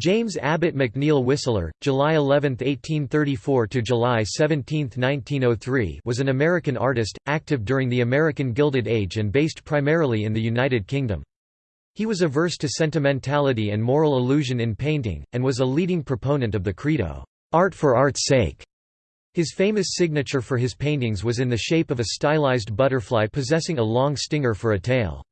James Abbott McNeill Whistler, July 11, 1834 to July 17, 1903, was an American artist active during the American Gilded Age and based primarily in the United Kingdom. He was averse to sentimentality and moral illusion in painting and was a leading proponent of the credo, art for art's sake. His famous signature for his paintings was in the shape of a stylized butterfly possessing a long stinger for a tail.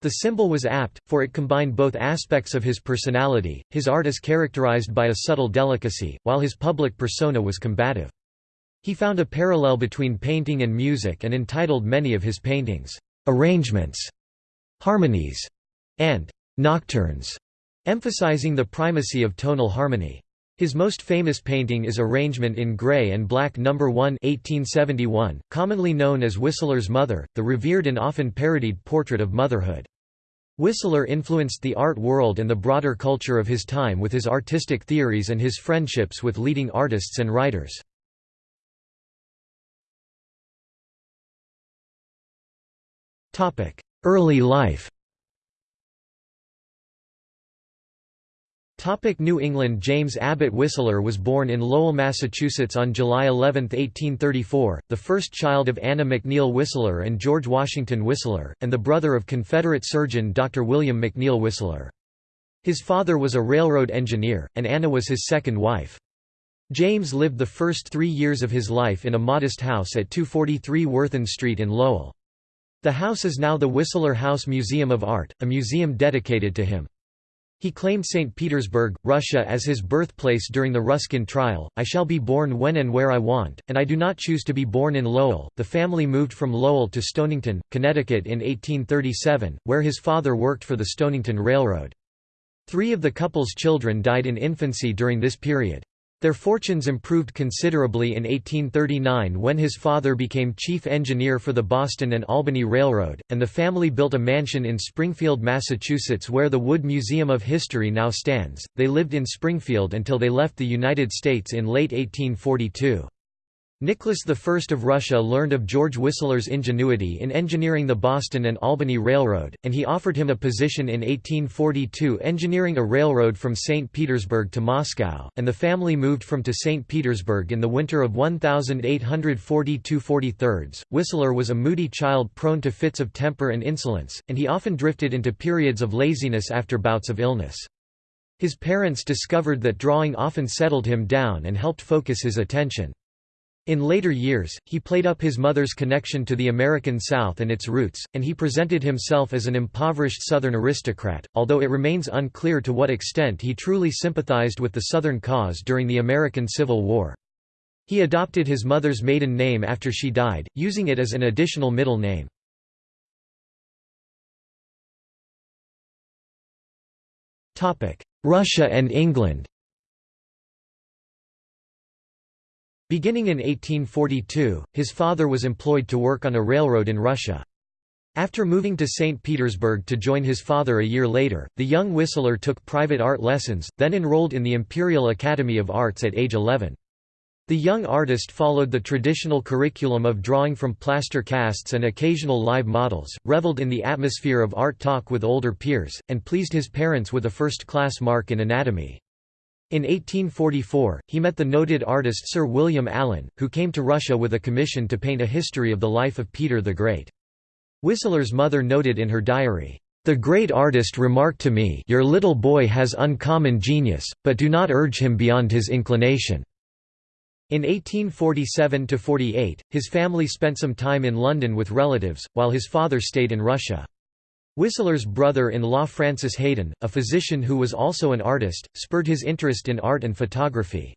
The symbol was apt, for it combined both aspects of his personality, his art is characterized by a subtle delicacy, while his public persona was combative. He found a parallel between painting and music and entitled many of his paintings, "'Arrangements", "'Harmonies", and "'Nocturnes", emphasizing the primacy of tonal harmony. His most famous painting is Arrangement in Grey and Black No. 1 1871, commonly known as Whistler's Mother, the revered and often parodied portrait of motherhood. Whistler influenced the art world and the broader culture of his time with his artistic theories and his friendships with leading artists and writers. Early life Topic New England James Abbott Whistler was born in Lowell, Massachusetts on July 11, 1834, the first child of Anna McNeill Whistler and George Washington Whistler, and the brother of Confederate surgeon Dr. William McNeill Whistler. His father was a railroad engineer, and Anna was his second wife. James lived the first three years of his life in a modest house at 243 Worthen Street in Lowell. The house is now the Whistler House Museum of Art, a museum dedicated to him. He claimed St. Petersburg, Russia as his birthplace during the Ruskin trial. I shall be born when and where I want, and I do not choose to be born in Lowell. The family moved from Lowell to Stonington, Connecticut in 1837, where his father worked for the Stonington Railroad. Three of the couple's children died in infancy during this period. Their fortunes improved considerably in 1839 when his father became chief engineer for the Boston and Albany Railroad, and the family built a mansion in Springfield, Massachusetts where the Wood Museum of History now stands. They lived in Springfield until they left the United States in late 1842. Nicholas I of Russia learned of George Whistler's ingenuity in engineering the Boston and Albany Railroad, and he offered him a position in 1842 engineering a railroad from St. Petersburg to Moscow, and the family moved from to St. Petersburg in the winter of 1842–43. Whistler was a moody child prone to fits of temper and insolence, and he often drifted into periods of laziness after bouts of illness. His parents discovered that drawing often settled him down and helped focus his attention. In later years, he played up his mother's connection to the American South and its roots, and he presented himself as an impoverished Southern aristocrat, although it remains unclear to what extent he truly sympathized with the Southern cause during the American Civil War. He adopted his mother's maiden name after she died, using it as an additional middle name. Russia and England Beginning in 1842, his father was employed to work on a railroad in Russia. After moving to St. Petersburg to join his father a year later, the young Whistler took private art lessons, then enrolled in the Imperial Academy of Arts at age 11. The young artist followed the traditional curriculum of drawing from plaster casts and occasional live models, reveled in the atmosphere of art talk with older peers, and pleased his parents with a first-class mark in anatomy. In 1844, he met the noted artist Sir William Allen, who came to Russia with a commission to paint a history of the life of Peter the Great. Whistler's mother noted in her diary, "...the great artist remarked to me your little boy has uncommon genius, but do not urge him beyond his inclination." In 1847–48, his family spent some time in London with relatives, while his father stayed in Russia. Whistler's brother-in-law Francis Haden, a physician who was also an artist, spurred his interest in art and photography.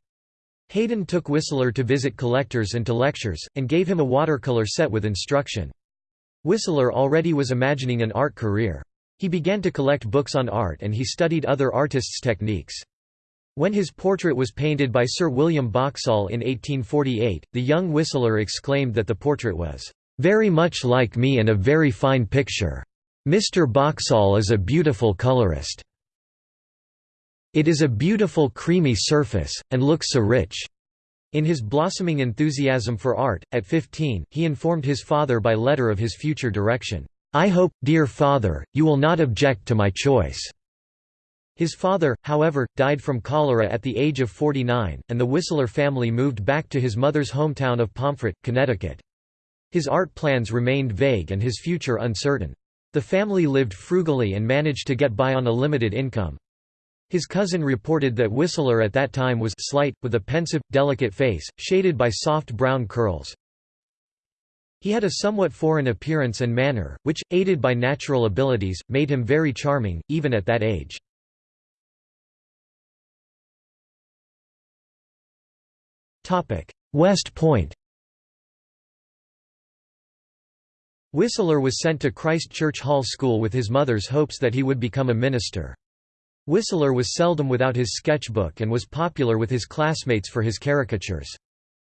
Haden took Whistler to visit collectors and to lectures, and gave him a watercolor set with instruction. Whistler already was imagining an art career. He began to collect books on art and he studied other artists' techniques. When his portrait was painted by Sir William Boxall in 1848, the young Whistler exclaimed that the portrait was, "...very much like me and a very fine picture." Mr. Boxall is a beautiful colorist. It is a beautiful creamy surface, and looks so rich. In his blossoming enthusiasm for art, at 15, he informed his father by letter of his future direction. I hope, dear father, you will not object to my choice. His father, however, died from cholera at the age of 49, and the Whistler family moved back to his mother's hometown of Pomfret, Connecticut. His art plans remained vague and his future uncertain. The family lived frugally and managed to get by on a limited income. His cousin reported that Whistler at that time was slight, with a pensive, delicate face, shaded by soft brown curls. He had a somewhat foreign appearance and manner, which, aided by natural abilities, made him very charming, even at that age. West Point Whistler was sent to Christ Church Hall School with his mother's hopes that he would become a minister. Whistler was seldom without his sketchbook and was popular with his classmates for his caricatures.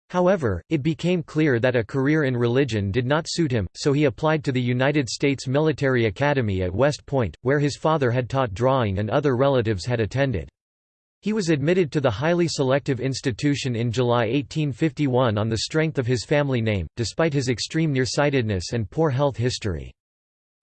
However, it became clear that a career in religion did not suit him, so he applied to the United States Military Academy at West Point, where his father had taught drawing and other relatives had attended. He was admitted to the highly selective institution in July 1851 on the strength of his family name, despite his extreme nearsightedness and poor health history.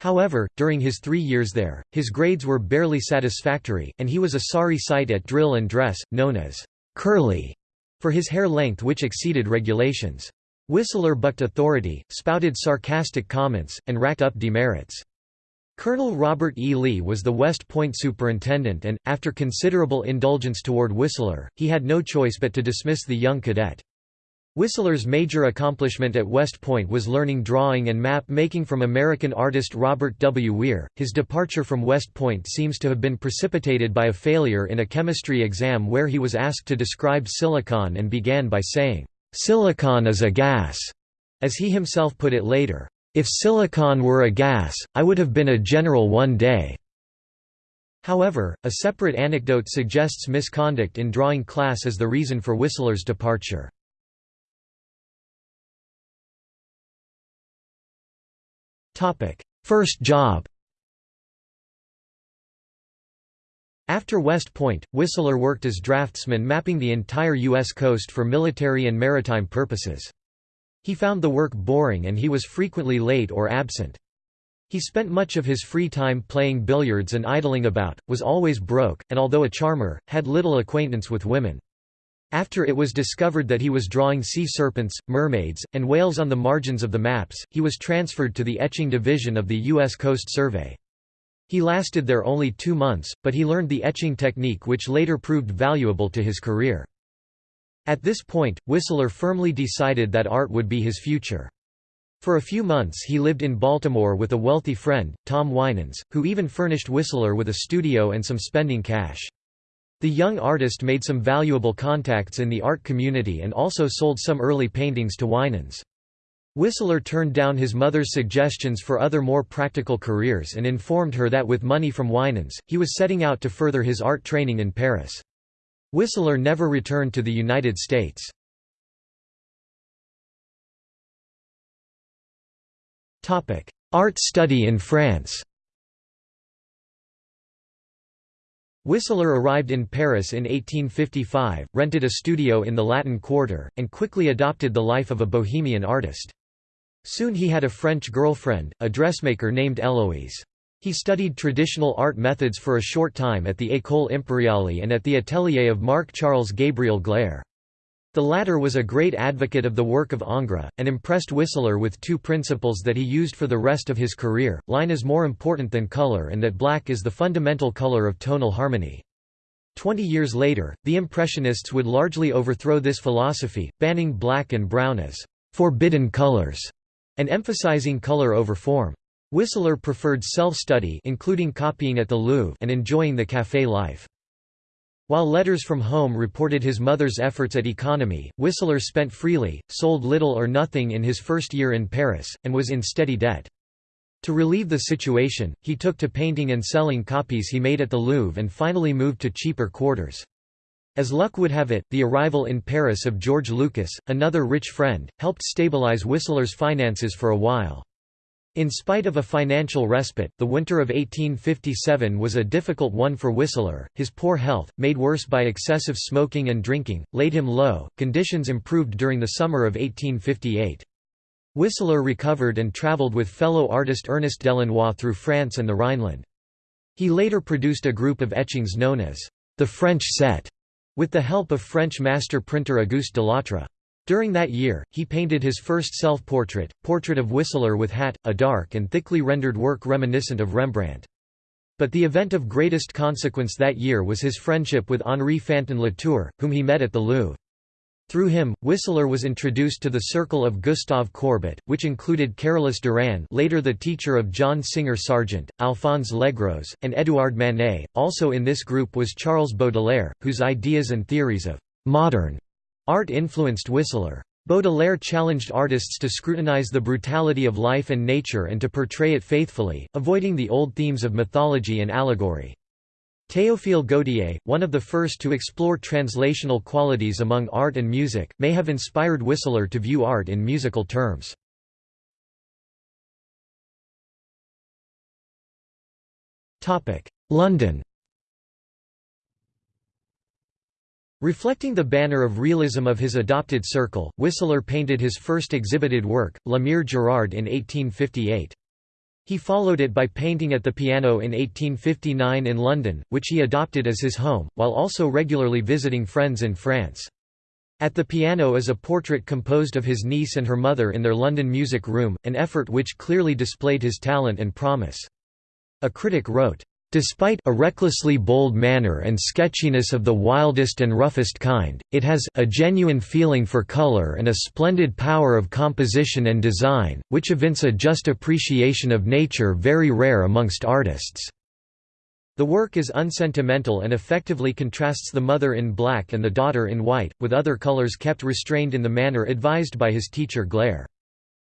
However, during his three years there, his grades were barely satisfactory, and he was a sorry sight at drill and dress, known as curly, for his hair length which exceeded regulations. Whistler bucked authority, spouted sarcastic comments, and racked up demerits. Colonel Robert E. Lee was the West Point superintendent and, after considerable indulgence toward Whistler, he had no choice but to dismiss the young cadet. Whistler's major accomplishment at West Point was learning drawing and map making from American artist Robert W. Weir. His departure from West Point seems to have been precipitated by a failure in a chemistry exam where he was asked to describe silicon and began by saying, Silicon is a gas, as he himself put it later. If silicon were a gas, I would have been a general one day. However, a separate anecdote suggests misconduct in drawing class as the reason for Whistler's departure. First job After West Point, Whistler worked as draftsman mapping the entire U.S. coast for military and maritime purposes. He found the work boring and he was frequently late or absent. He spent much of his free time playing billiards and idling about, was always broke, and although a charmer, had little acquaintance with women. After it was discovered that he was drawing sea serpents, mermaids, and whales on the margins of the maps, he was transferred to the etching division of the U.S. Coast Survey. He lasted there only two months, but he learned the etching technique which later proved valuable to his career. At this point, Whistler firmly decided that art would be his future. For a few months he lived in Baltimore with a wealthy friend, Tom Winans, who even furnished Whistler with a studio and some spending cash. The young artist made some valuable contacts in the art community and also sold some early paintings to Winans. Whistler turned down his mother's suggestions for other more practical careers and informed her that with money from Winans, he was setting out to further his art training in Paris. Whistler never returned to the United States. Art study in France Whistler arrived in Paris in 1855, rented a studio in the Latin Quarter, and quickly adopted the life of a bohemian artist. Soon he had a French girlfriend, a dressmaker named Eloise. He studied traditional art methods for a short time at the École Impériale and at the atelier of Marc-Charles Gabriel Gleyre. The latter was a great advocate of the work of Ingres, and impressed Whistler with two principles that he used for the rest of his career, line is more important than color and that black is the fundamental color of tonal harmony. Twenty years later, the Impressionists would largely overthrow this philosophy, banning black and brown as «forbidden colors» and emphasizing color over form. Whistler preferred self-study including copying at the Louvre and enjoying the café life. While letters from home reported his mother's efforts at economy, Whistler spent freely, sold little or nothing in his first year in Paris, and was in steady debt. To relieve the situation, he took to painting and selling copies he made at the Louvre and finally moved to cheaper quarters. As luck would have it, the arrival in Paris of George Lucas, another rich friend, helped stabilize Whistler's finances for a while. In spite of a financial respite, the winter of 1857 was a difficult one for Whistler. His poor health, made worse by excessive smoking and drinking, laid him low. Conditions improved during the summer of 1858. Whistler recovered and traveled with fellow artist Ernest Delannoy through France and the Rhineland. He later produced a group of etchings known as the French set, with the help of French master printer Auguste Delattre. During that year, he painted his first self-portrait, portrait of Whistler with hat, a dark and thickly rendered work reminiscent of Rembrandt. But the event of greatest consequence that year was his friendship with Henri Fantin Latour, whom he met at the Louvre. Through him, Whistler was introduced to the circle of Gustave Courbet, which included Carolus Duran later the teacher of John Singer Sargent, Alphonse Legros, and Édouard Manet. Also in this group was Charles Baudelaire, whose ideas and theories of «modern» art influenced Whistler. Baudelaire challenged artists to scrutinize the brutality of life and nature and to portray it faithfully, avoiding the old themes of mythology and allegory. Théophile Gautier, one of the first to explore translational qualities among art and music, may have inspired Whistler to view art in musical terms. London Reflecting the banner of realism of his adopted circle, Whistler painted his first exhibited work, La Mère Gérard in 1858. He followed it by painting at the piano in 1859 in London, which he adopted as his home, while also regularly visiting friends in France. At the piano is a portrait composed of his niece and her mother in their London music room, an effort which clearly displayed his talent and promise. A critic wrote, Despite a recklessly bold manner and sketchiness of the wildest and roughest kind, it has a genuine feeling for color and a splendid power of composition and design, which evince a just appreciation of nature very rare amongst artists. The work is unsentimental and effectively contrasts the mother in black and the daughter in white, with other colors kept restrained in the manner advised by his teacher Gleyre.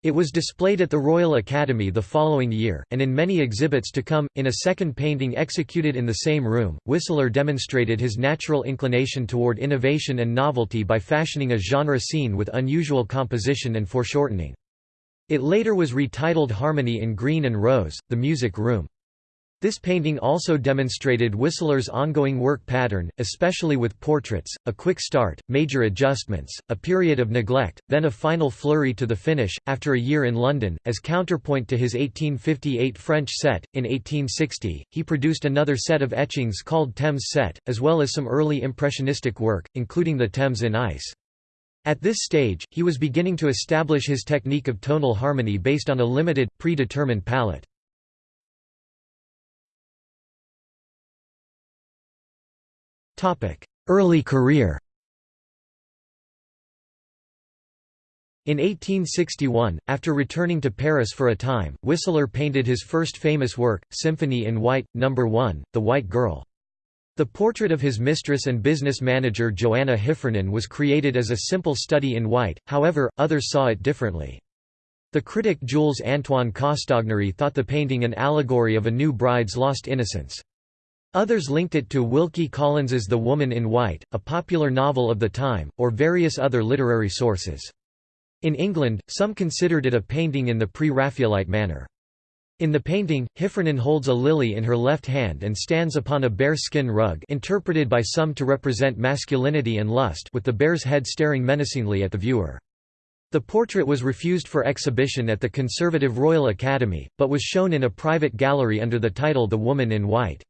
It was displayed at the Royal Academy the following year, and in many exhibits to come. In a second painting executed in the same room, Whistler demonstrated his natural inclination toward innovation and novelty by fashioning a genre scene with unusual composition and foreshortening. It later was retitled Harmony in Green and Rose, the music room. This painting also demonstrated Whistler's ongoing work pattern, especially with portraits, a quick start, major adjustments, a period of neglect, then a final flurry to the finish, after a year in London. As counterpoint to his 1858 French set, in 1860, he produced another set of etchings called Thames Set, as well as some early impressionistic work, including the Thames in Ice. At this stage, he was beginning to establish his technique of tonal harmony based on a limited, predetermined palette. Early career In 1861, after returning to Paris for a time, Whistler painted his first famous work, Symphony in White, No. 1, The White Girl. The portrait of his mistress and business manager Joanna Heffernan was created as a simple study in white, however, others saw it differently. The critic Jules Antoine Castagnary thought the painting an allegory of a new bride's lost innocence. Others linked it to Wilkie Collins's The Woman in White, a popular novel of the time, or various other literary sources. In England, some considered it a painting in the pre-Raphaelite manner. In the painting, Heffernan holds a lily in her left hand and stands upon a bear skin rug interpreted by some to represent masculinity and lust with the bear's head staring menacingly at the viewer. The portrait was refused for exhibition at the conservative Royal Academy, but was shown in a private gallery under the title The Woman in White.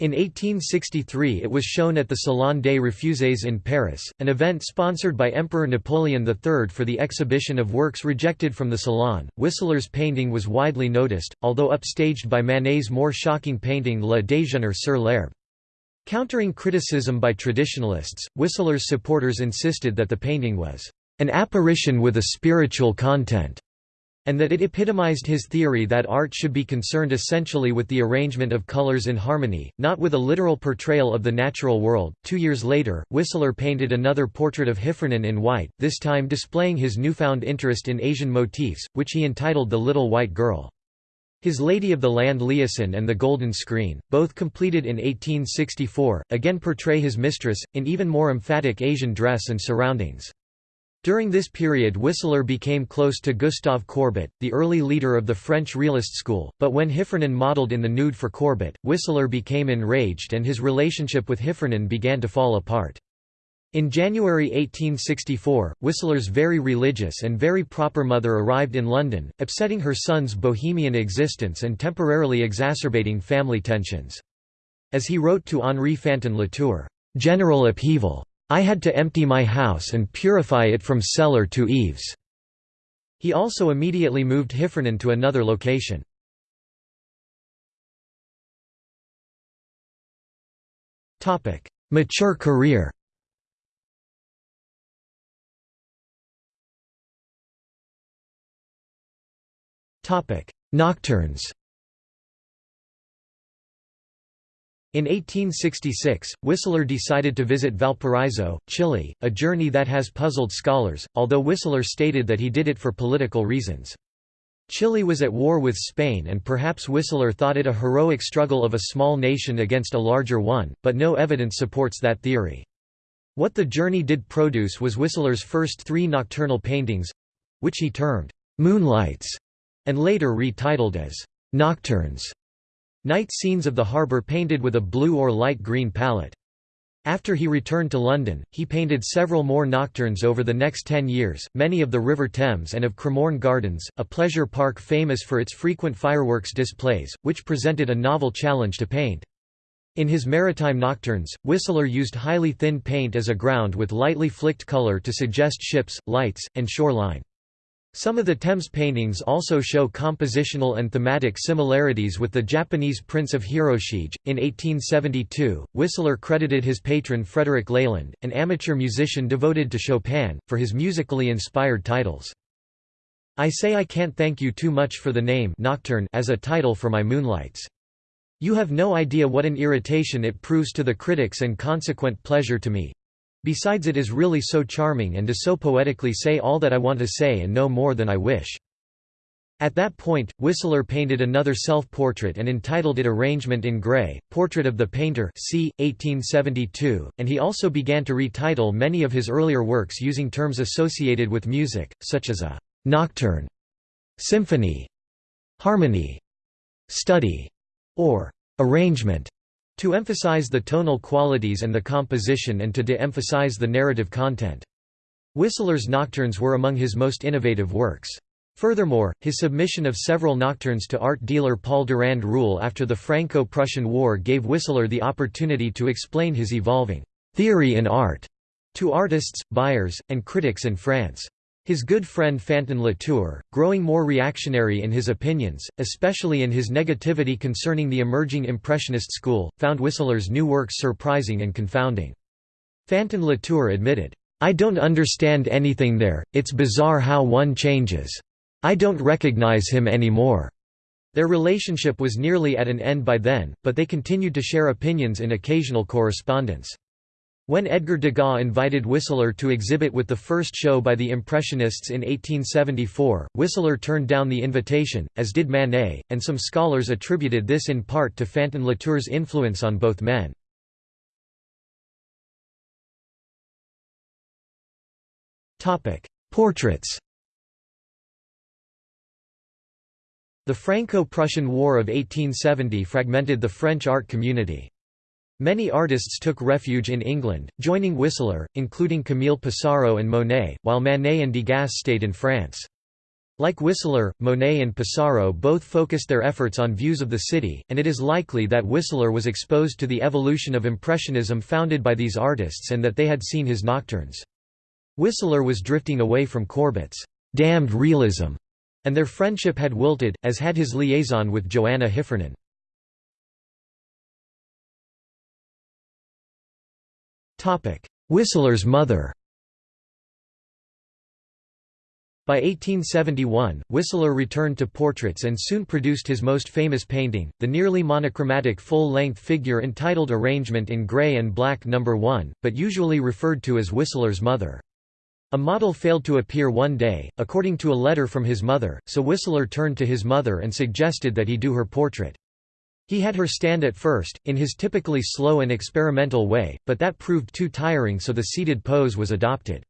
In 1863 it was shown at the Salon des Refuses in Paris, an event sponsored by Emperor Napoleon III for the exhibition of works rejected from the Salon. Whistler's painting was widely noticed, although upstaged by Manet's more shocking painting Le Déjeuner sur l'herbe. Countering criticism by traditionalists, Whistler's supporters insisted that the painting was an apparition with a spiritual content and that it epitomized his theory that art should be concerned essentially with the arrangement of colors in harmony, not with a literal portrayal of the natural world. Two years later, Whistler painted another portrait of Heffernan in white, this time displaying his newfound interest in Asian motifs, which he entitled The Little White Girl. His Lady of the Land Liaison and The Golden Screen, both completed in 1864, again portray his mistress, in even more emphatic Asian dress and surroundings. During this period Whistler became close to Gustave Courbet, the early leader of the French realist school, but when Heffernan modeled in the nude for Courbet, Whistler became enraged and his relationship with Heffernan began to fall apart. In January 1864, Whistler's very religious and very proper mother arrived in London, upsetting her son's bohemian existence and temporarily exacerbating family tensions. As he wrote to Henri Fantin Latour, "...general upheaval. I had to empty my house and purify it from cellar to eaves." He also immediately moved Heffernan to another location. Mature career Nocturnes In 1866, Whistler decided to visit Valparaiso, Chile, a journey that has puzzled scholars, although Whistler stated that he did it for political reasons. Chile was at war with Spain and perhaps Whistler thought it a heroic struggle of a small nation against a larger one, but no evidence supports that theory. What the journey did produce was Whistler's first three nocturnal paintings—which he termed, "'Moonlights' and later retitled as Nocturnes, night scenes of the harbour painted with a blue or light green palette. After he returned to London, he painted several more nocturnes over the next ten years, many of the River Thames and of Cremorne Gardens, a pleasure park famous for its frequent fireworks displays, which presented a novel challenge to paint. In his maritime nocturnes, Whistler used highly thin paint as a ground with lightly flicked colour to suggest ships, lights, and shoreline. Some of the Thames paintings also show compositional and thematic similarities with the Japanese prints of Hiroshige. In 1872, Whistler credited his patron Frederick Leyland, an amateur musician devoted to Chopin, for his musically inspired titles. I say I can't thank you too much for the name Nocturne as a title for my Moonlights. You have no idea what an irritation it proves to the critics and consequent pleasure to me, Besides it is really so charming and does so poetically say all that I want to say and no more than I wish. At that point, Whistler painted another self-portrait and entitled it Arrangement in Grey, Portrait of the Painter c. 1872, and he also began to retitle many of his earlier works using terms associated with music, such as a «nocturne», «symphony», «harmony», «study», or «arrangement» to emphasize the tonal qualities and the composition and to de-emphasize the narrative content. Whistler's nocturnes were among his most innovative works. Furthermore, his submission of several nocturnes to art dealer Paul Durand Ruel after the Franco-Prussian War gave Whistler the opportunity to explain his evolving «theory in art» to artists, buyers, and critics in France. His good friend Fantin Latour, growing more reactionary in his opinions, especially in his negativity concerning the emerging Impressionist school, found Whistler's new works surprising and confounding. Fantin Latour admitted, "'I don't understand anything there, it's bizarre how one changes. I don't recognize him anymore.' Their relationship was nearly at an end by then, but they continued to share opinions in occasional correspondence. When Edgar Degas invited Whistler to exhibit with the first show by the Impressionists in 1874, Whistler turned down the invitation, as did Manet, and some scholars attributed this in part to Fantin Latour's influence on both men. Portraits The Franco-Prussian War of 1870 fragmented the French art community. Many artists took refuge in England, joining Whistler, including Camille Pissarro and Monet, while Manet and Degas stayed in France. Like Whistler, Monet and Pissarro both focused their efforts on views of the city, and it is likely that Whistler was exposed to the evolution of Impressionism founded by these artists and that they had seen his nocturnes. Whistler was drifting away from Courbet's damned realism, and their friendship had wilted, as had his liaison with Joanna Heffernan. Whistler's mother By 1871, Whistler returned to portraits and soon produced his most famous painting, the nearly monochromatic full-length figure entitled Arrangement in Grey and Black No. 1, but usually referred to as Whistler's mother. A model failed to appear one day, according to a letter from his mother, so Whistler turned to his mother and suggested that he do her portrait. He had her stand at first, in his typically slow and experimental way, but that proved too tiring so the seated pose was adopted.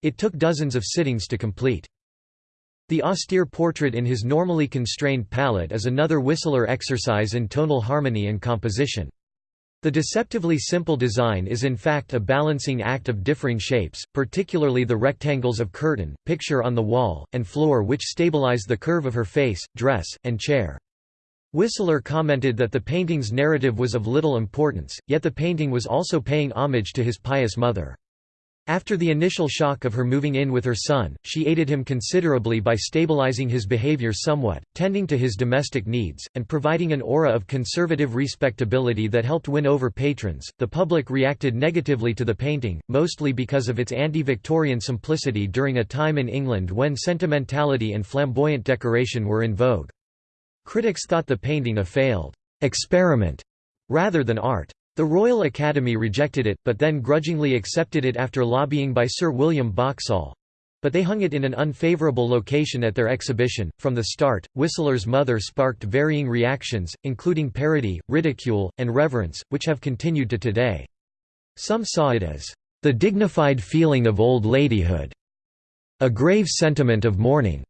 It took dozens of sittings to complete. The austere portrait in his normally constrained palette is another Whistler exercise in tonal harmony and composition. The deceptively simple design is in fact a balancing act of differing shapes, particularly the rectangles of curtain, picture on the wall, and floor which stabilize the curve of her face, dress, and chair. Whistler commented that the painting's narrative was of little importance, yet the painting was also paying homage to his pious mother. After the initial shock of her moving in with her son, she aided him considerably by stabilizing his behavior somewhat, tending to his domestic needs, and providing an aura of conservative respectability that helped win over patrons. The public reacted negatively to the painting, mostly because of its anti Victorian simplicity during a time in England when sentimentality and flamboyant decoration were in vogue. Critics thought the painting a failed experiment rather than art. The Royal Academy rejected it, but then grudgingly accepted it after lobbying by Sir William Boxall. But they hung it in an unfavourable location at their exhibition. From the start, Whistler's mother sparked varying reactions, including parody, ridicule, and reverence, which have continued to today. Some saw it as the dignified feeling of old ladyhood, a grave sentiment of mourning,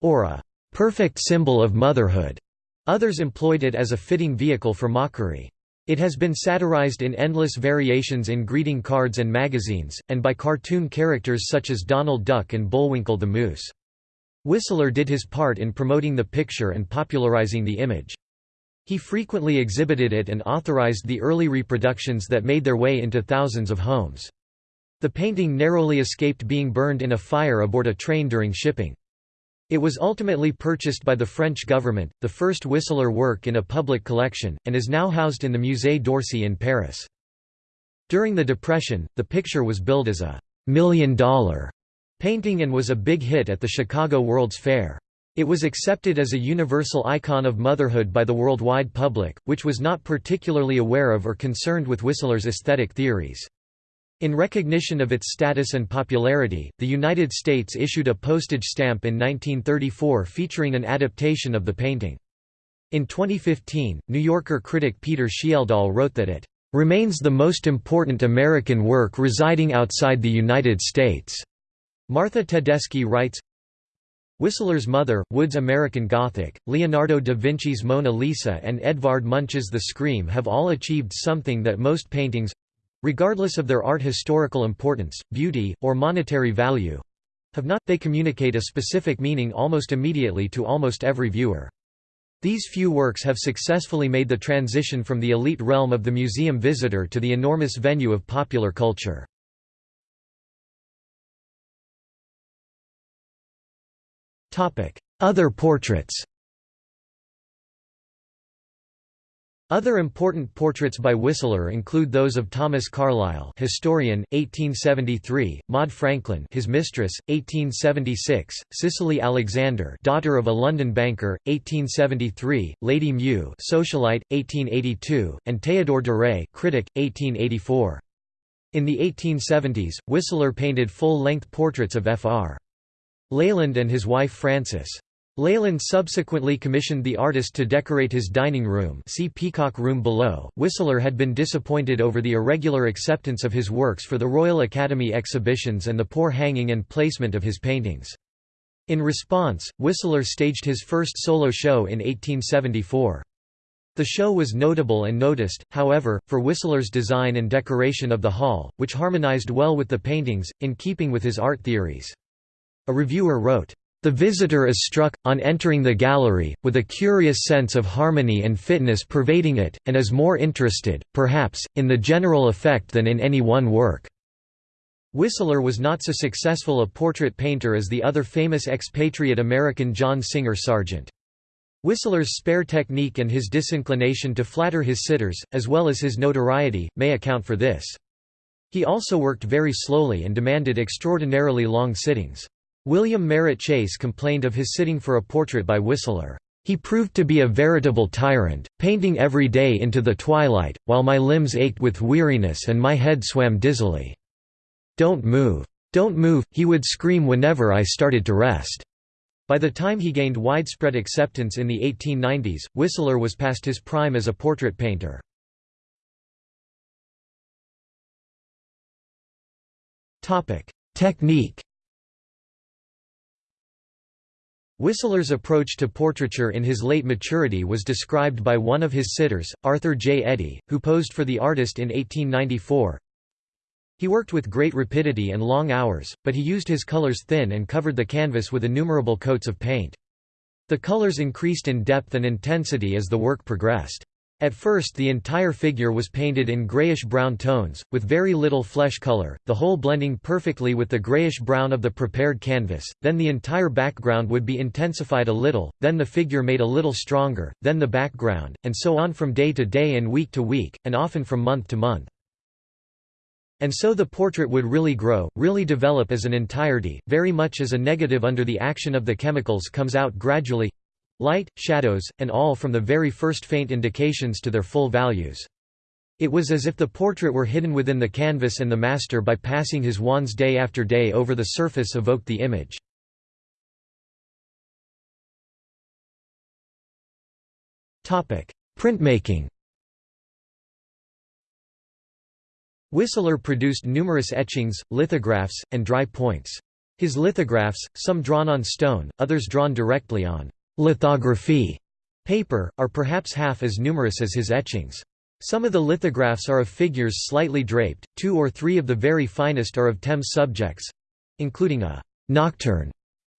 or a perfect symbol of motherhood. Others employed it as a fitting vehicle for mockery. It has been satirized in endless variations in greeting cards and magazines, and by cartoon characters such as Donald Duck and Bullwinkle the Moose. Whistler did his part in promoting the picture and popularizing the image. He frequently exhibited it and authorized the early reproductions that made their way into thousands of homes. The painting narrowly escaped being burned in a fire aboard a train during shipping. It was ultimately purchased by the French government, the first Whistler work in a public collection, and is now housed in the Musée d'Orsay in Paris. During the Depression, the picture was billed as a million-dollar painting and was a big hit at the Chicago World's Fair. It was accepted as a universal icon of motherhood by the worldwide public, which was not particularly aware of or concerned with Whistler's aesthetic theories. In recognition of its status and popularity, the United States issued a postage stamp in 1934 featuring an adaptation of the painting. In 2015, New Yorker critic Peter Schjeldahl wrote that it remains the most important American work residing outside the United States. Martha Tedeschi writes, Whistler's Mother, Wood's American Gothic, Leonardo da Vinci's Mona Lisa and Edvard Munch's The Scream have all achieved something that most paintings, regardless of their art historical importance, beauty, or monetary value have not, they communicate a specific meaning almost immediately to almost every viewer. These few works have successfully made the transition from the elite realm of the museum visitor to the enormous venue of popular culture. Other portraits Other important portraits by Whistler include those of Thomas Carlyle, historian, 1873; Maud Franklin, his mistress, 1876; Cicely Alexander, daughter of a London banker, 1873; Lady Meux, socialite, 1882; and Théodore Duret, critic, 1884. In the 1870s, Whistler painted full-length portraits of Fr. Leyland and his wife Frances. Leyland subsequently commissioned the artist to decorate his dining room see Peacock Room below. Whistler had been disappointed over the irregular acceptance of his works for the Royal Academy exhibitions and the poor hanging and placement of his paintings. In response, Whistler staged his first solo show in 1874. The show was notable and noticed, however, for Whistler's design and decoration of the hall, which harmonized well with the paintings, in keeping with his art theories. A reviewer wrote, the visitor is struck, on entering the gallery, with a curious sense of harmony and fitness pervading it, and is more interested, perhaps, in the general effect than in any one work." Whistler was not so successful a portrait painter as the other famous expatriate American John Singer Sargent. Whistler's spare technique and his disinclination to flatter his sitters, as well as his notoriety, may account for this. He also worked very slowly and demanded extraordinarily long sittings. William Merritt Chase complained of his sitting for a portrait by Whistler. He proved to be a veritable tyrant, painting every day into the twilight, while my limbs ached with weariness and my head swam dizzily. Don't move. Don't move, he would scream whenever I started to rest. By the time he gained widespread acceptance in the 1890s, Whistler was past his prime as a portrait painter. Technique Whistler's approach to portraiture in his late maturity was described by one of his sitters, Arthur J. Eddy, who posed for the artist in 1894. He worked with great rapidity and long hours, but he used his colors thin and covered the canvas with innumerable coats of paint. The colors increased in depth and intensity as the work progressed. At first the entire figure was painted in grayish-brown tones, with very little flesh color, the whole blending perfectly with the grayish-brown of the prepared canvas, then the entire background would be intensified a little, then the figure made a little stronger, then the background, and so on from day to day and week to week, and often from month to month. And so the portrait would really grow, really develop as an entirety, very much as a negative under the action of the chemicals comes out gradually, Light, shadows, and all from the very first faint indications to their full values. It was as if the portrait were hidden within the canvas and the master by passing his wands day after day over the surface evoked the image. Printmaking Whistler produced numerous etchings, lithographs, and dry points. His lithographs, some drawn on stone, others drawn directly on lithography paper, are perhaps half as numerous as his etchings. Some of the lithographs are of figures slightly draped, two or three of the very finest are of Thames subjects—including a «nocturne»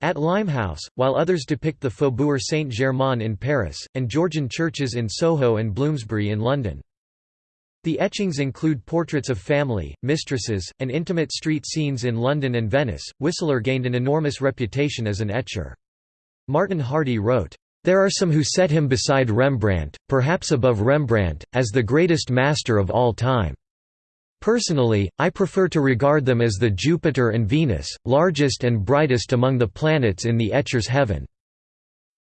at Limehouse, while others depict the Faubourg Saint-Germain in Paris, and Georgian churches in Soho and Bloomsbury in London. The etchings include portraits of family, mistresses, and intimate street scenes in London and Venice. Whistler gained an enormous reputation as an etcher. Martin Hardie wrote, "...there are some who set him beside Rembrandt, perhaps above Rembrandt, as the greatest master of all time. Personally, I prefer to regard them as the Jupiter and Venus, largest and brightest among the planets in the etcher's heaven."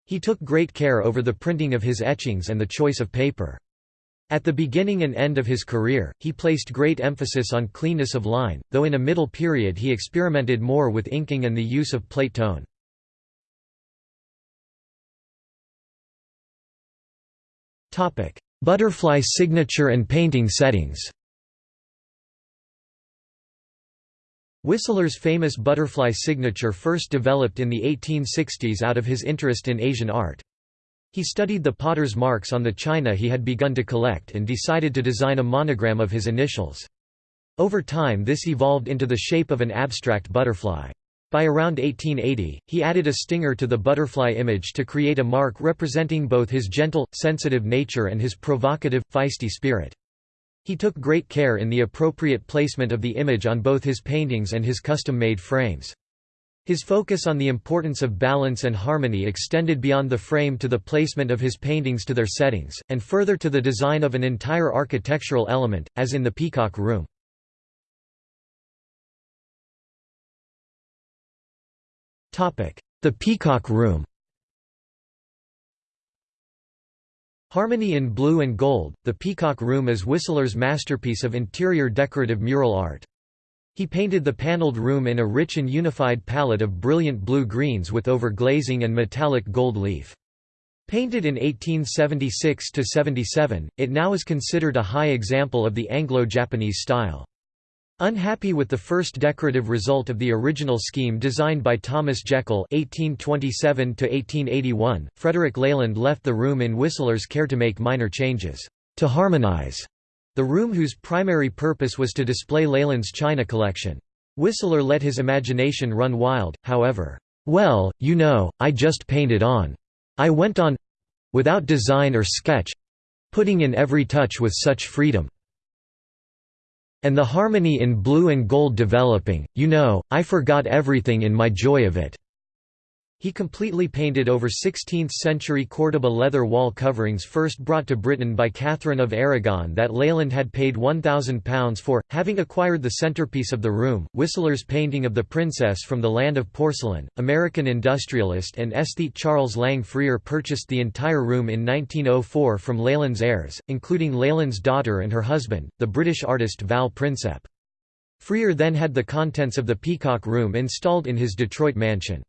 He took great care over the printing of his etchings and the choice of paper. At the beginning and end of his career, he placed great emphasis on cleanness of line, though in a middle period he experimented more with inking and the use of plate tone. Butterfly signature and painting settings Whistler's famous butterfly signature first developed in the 1860s out of his interest in Asian art. He studied the potter's marks on the china he had begun to collect and decided to design a monogram of his initials. Over time this evolved into the shape of an abstract butterfly. By around 1880, he added a stinger to the butterfly image to create a mark representing both his gentle, sensitive nature and his provocative, feisty spirit. He took great care in the appropriate placement of the image on both his paintings and his custom-made frames. His focus on the importance of balance and harmony extended beyond the frame to the placement of his paintings to their settings, and further to the design of an entire architectural element, as in the Peacock Room. The Peacock Room Harmony in Blue and Gold, The Peacock Room is Whistler's masterpiece of interior decorative mural art. He painted the paneled room in a rich and unified palette of brilliant blue-greens with overglazing and metallic gold leaf. Painted in 1876–77, it now is considered a high example of the Anglo-Japanese style. Unhappy with the first decorative result of the original scheme designed by Thomas Jekyll (1827–1881), Frederick Leyland left the room in Whistler's care to make minor changes to harmonize the room, whose primary purpose was to display Leyland's china collection. Whistler let his imagination run wild, however. Well, you know, I just painted on. I went on without design or sketch putting in every touch with such freedom. And the harmony in blue and gold developing, you know, I forgot everything in my joy of it. He completely painted over 16th-century Córdoba leather wall coverings first brought to Britain by Catherine of Aragon that Leyland had paid £1,000 for, having acquired the centerpiece of the room. Whistler's painting of the Princess from the Land of Porcelain, American industrialist and aesthete Charles Lang Freer purchased the entire room in 1904 from Leyland's heirs, including Leyland's daughter and her husband, the British artist Val Prinsep. Freer then had the contents of the Peacock Room installed in his Detroit mansion.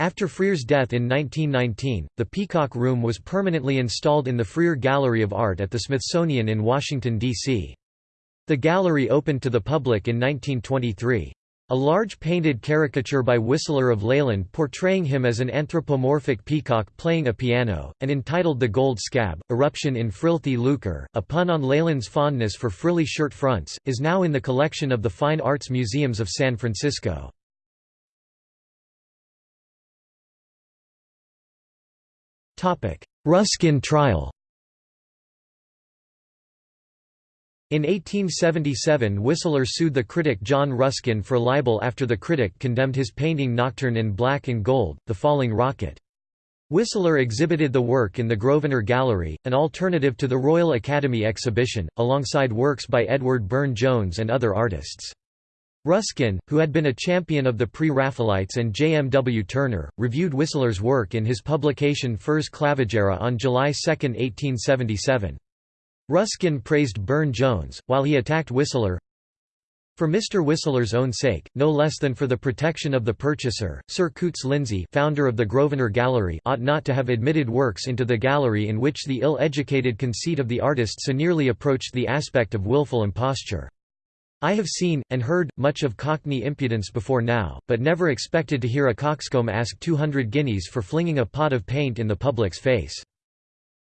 After Freer's death in 1919, the Peacock Room was permanently installed in the Freer Gallery of Art at the Smithsonian in Washington, D.C. The gallery opened to the public in 1923. A large painted caricature by Whistler of Leyland portraying him as an anthropomorphic peacock playing a piano, and entitled The Gold Scab, Eruption in Frilthy Lucre, a pun on Leyland's fondness for frilly shirt fronts, is now in the collection of the Fine Arts Museums of San Francisco. Ruskin trial In 1877 Whistler sued the critic John Ruskin for libel after the critic condemned his painting Nocturne in Black and Gold, The Falling Rocket. Whistler exhibited the work in the Grosvenor Gallery, an alternative to the Royal Academy exhibition, alongside works by Edward Burne-Jones and other artists. Ruskin, who had been a champion of the Pre-Raphaelites and J. M. W. Turner, reviewed Whistler's work in his publication Fors Clavigera on July 2, 1877. Ruskin praised Burne-Jones, while he attacked Whistler. For Mr. Whistler's own sake, no less than for the protection of the purchaser, Sir Coutts Lindsay founder of the Grosvenor Gallery ought not to have admitted works into the gallery in which the ill-educated conceit of the artist so nearly approached the aspect of wilful imposture. I have seen, and heard, much of Cockney impudence before now, but never expected to hear a coxcomb ask two hundred guineas for flinging a pot of paint in the public's face.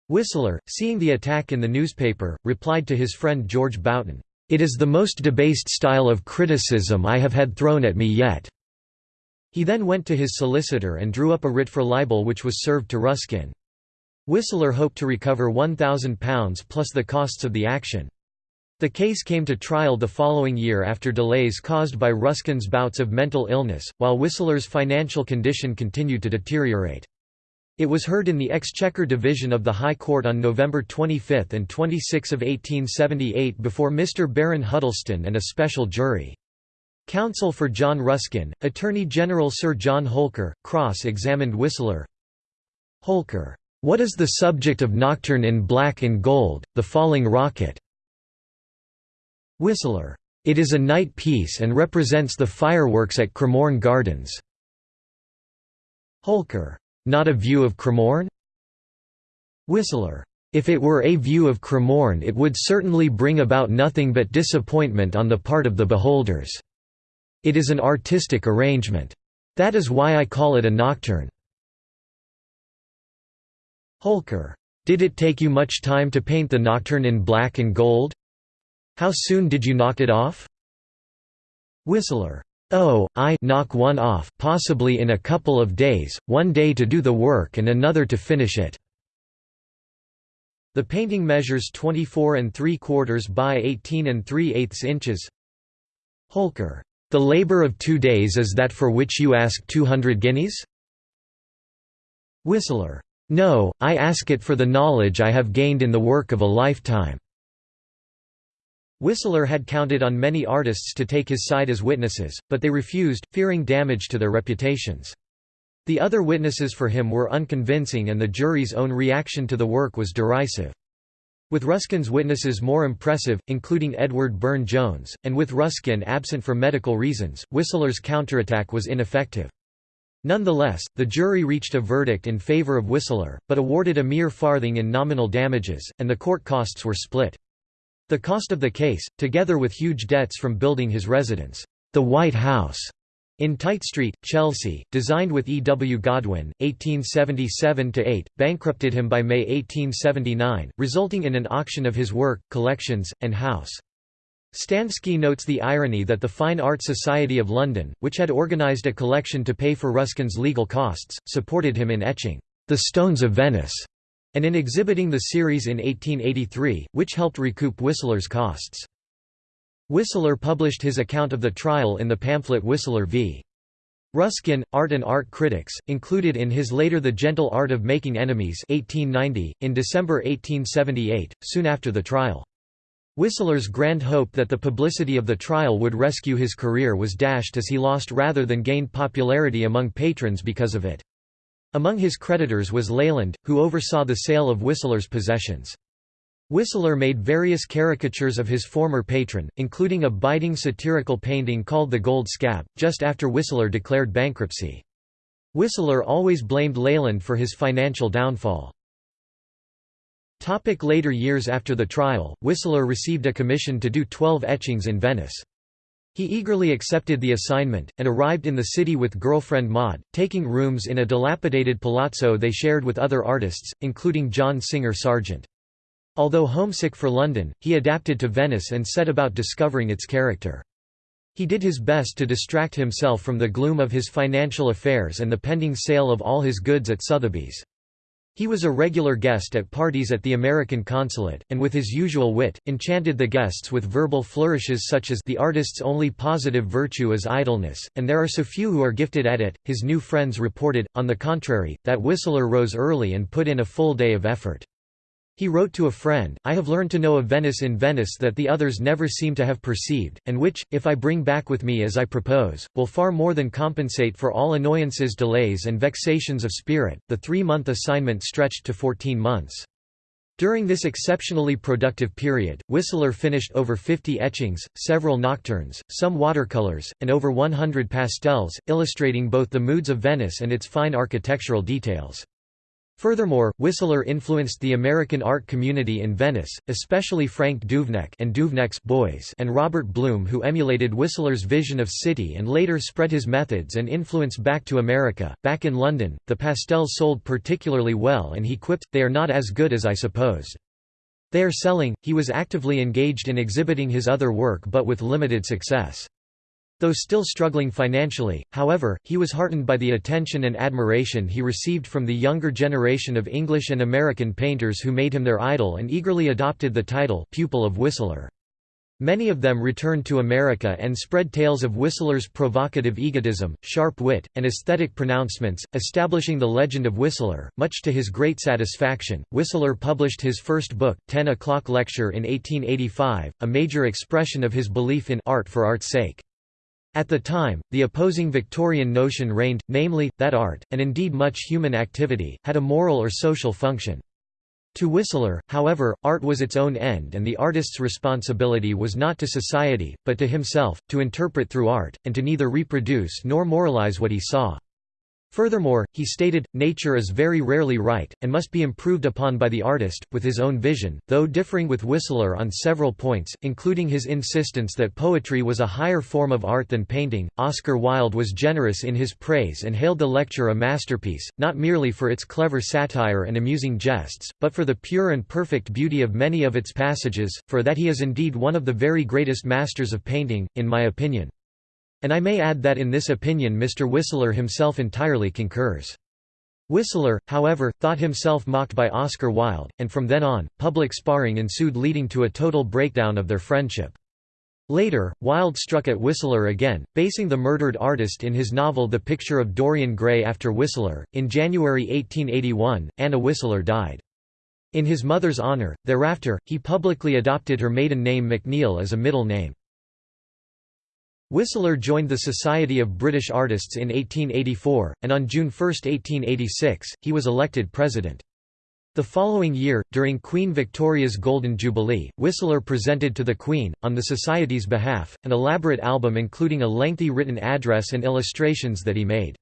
Whistler, seeing the attack in the newspaper, replied to his friend George Boughton, "'It is the most debased style of criticism I have had thrown at me yet.' He then went to his solicitor and drew up a writ for libel which was served to Ruskin. Whistler hoped to recover £1,000 plus the costs of the action. The case came to trial the following year after delays caused by Ruskin's bouts of mental illness, while Whistler's financial condition continued to deteriorate. It was heard in the Exchequer Division of the High Court on November 25 and 26 of 1878 before Mr. Baron Huddleston and a special jury. Counsel for John Ruskin, Attorney General Sir John Holker, cross-examined Whistler. Holker, "'What is the subject of Nocturne in Black and Gold, The Falling Rocket?' Whistler, "'It is a night piece and represents the fireworks at Cremorne Gardens." Holker, not a view of Cremorne? Whistler. If it were a view of Cremorne it would certainly bring about nothing but disappointment on the part of the beholders. It is an artistic arrangement. That is why I call it a nocturne. Holker. Did it take you much time to paint the nocturne in black and gold? How soon did you knock it off? Whistler. Oh, I knock one off, possibly in a couple of days, one day to do the work and another to finish it. The painting measures 24 and 3 quarters by 18 and 3 eighths inches. Holker. The labor of two days is that for which you ask 200 guineas? Whistler. No, I ask it for the knowledge I have gained in the work of a lifetime. Whistler had counted on many artists to take his side as witnesses, but they refused, fearing damage to their reputations. The other witnesses for him were unconvincing and the jury's own reaction to the work was derisive. With Ruskin's witnesses more impressive, including Edward Burne-Jones, and with Ruskin absent for medical reasons, Whistler's counterattack was ineffective. Nonetheless, the jury reached a verdict in favor of Whistler, but awarded a mere farthing in nominal damages, and the court costs were split. The cost of the case, together with huge debts from building his residence, the White House, in Tite Street, Chelsea, designed with E. W. Godwin, 1877–8, bankrupted him by May 1879, resulting in an auction of his work, collections, and house. Stansky notes the irony that the Fine Art Society of London, which had organised a collection to pay for Ruskin's legal costs, supported him in etching, "'The Stones of Venice' and in exhibiting the series in 1883, which helped recoup Whistler's costs. Whistler published his account of the trial in the pamphlet Whistler v. Ruskin, Art and Art Critics, included in his later The Gentle Art of Making Enemies 1890, in December 1878, soon after the trial. Whistler's grand hope that the publicity of the trial would rescue his career was dashed as he lost rather than gained popularity among patrons because of it. Among his creditors was Leyland, who oversaw the sale of Whistler's possessions. Whistler made various caricatures of his former patron, including a biting satirical painting called The Gold Scab, just after Whistler declared bankruptcy. Whistler always blamed Leyland for his financial downfall. Topic later years After the trial, Whistler received a commission to do twelve etchings in Venice. He eagerly accepted the assignment, and arrived in the city with girlfriend Maud, taking rooms in a dilapidated palazzo they shared with other artists, including John Singer Sargent. Although homesick for London, he adapted to Venice and set about discovering its character. He did his best to distract himself from the gloom of his financial affairs and the pending sale of all his goods at Sotheby's. He was a regular guest at parties at the American consulate, and with his usual wit, enchanted the guests with verbal flourishes such as the artist's only positive virtue is idleness, and there are so few who are gifted at it. His new friends reported, on the contrary, that Whistler rose early and put in a full day of effort. He wrote to a friend, I have learned to know a Venice in Venice that the others never seem to have perceived, and which, if I bring back with me as I propose, will far more than compensate for all annoyances delays and vexations of spirit. The three-month assignment stretched to fourteen months. During this exceptionally productive period, Whistler finished over 50 etchings, several nocturnes, some watercolors, and over 100 pastels, illustrating both the moods of Venice and its fine architectural details. Furthermore, Whistler influenced the American art community in Venice, especially Frank Duveneck and Duveneck's boys and Robert Blum who emulated Whistler's vision of city and later spread his methods and influence back to America. Back in London, the pastels sold particularly well and he quipped, they are not as good as I supposed. They are selling. He was actively engaged in exhibiting his other work but with limited success. Though still struggling financially, however, he was heartened by the attention and admiration he received from the younger generation of English and American painters who made him their idol and eagerly adopted the title pupil of Whistler. Many of them returned to America and spread tales of Whistler's provocative egotism, sharp wit, and aesthetic pronouncements, establishing the legend of Whistler. Much to his great satisfaction, Whistler published his first book, Ten O'Clock Lecture in 1885, a major expression of his belief in art for art's sake. At the time, the opposing Victorian notion reigned, namely, that art, and indeed much human activity, had a moral or social function. To Whistler, however, art was its own end and the artist's responsibility was not to society, but to himself, to interpret through art, and to neither reproduce nor moralize what he saw. Furthermore, he stated, nature is very rarely right, and must be improved upon by the artist, with his own vision, though differing with Whistler on several points, including his insistence that poetry was a higher form of art than painting. Oscar Wilde was generous in his praise and hailed the lecture a masterpiece, not merely for its clever satire and amusing jests, but for the pure and perfect beauty of many of its passages, for that he is indeed one of the very greatest masters of painting, in my opinion. And I may add that in this opinion Mr. Whistler himself entirely concurs. Whistler, however, thought himself mocked by Oscar Wilde, and from then on, public sparring ensued leading to a total breakdown of their friendship. Later, Wilde struck at Whistler again, basing the murdered artist in his novel The Picture of Dorian Gray after Whistler. In January 1881, Anna Whistler died. In his mother's honor, thereafter, he publicly adopted her maiden name McNeill as a middle name. Whistler joined the Society of British Artists in 1884, and on June 1, 1886, he was elected president. The following year, during Queen Victoria's Golden Jubilee, Whistler presented to the Queen, on the Society's behalf, an elaborate album including a lengthy written address and illustrations that he made.